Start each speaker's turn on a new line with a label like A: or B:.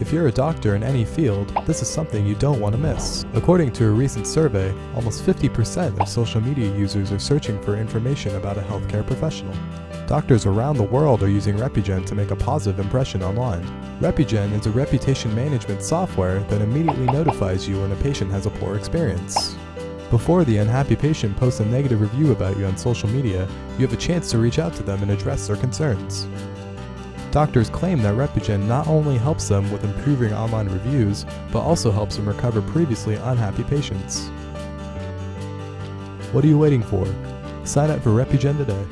A: If you're a doctor in any field, this is something you don't want to miss. According to a recent survey, almost 50% of social media users are searching for information about a healthcare professional. Doctors around the world are using Repugen to make a positive impression online. Repugen is a reputation management software that immediately notifies you when a patient has a poor experience. Before the unhappy patient posts a negative review about you on social media, you have a chance to reach out to them and address their concerns. Doctors claim that Repugen not only helps them with improving online reviews, but also helps them recover previously unhappy patients. What are you waiting for? Sign up for Repugen today.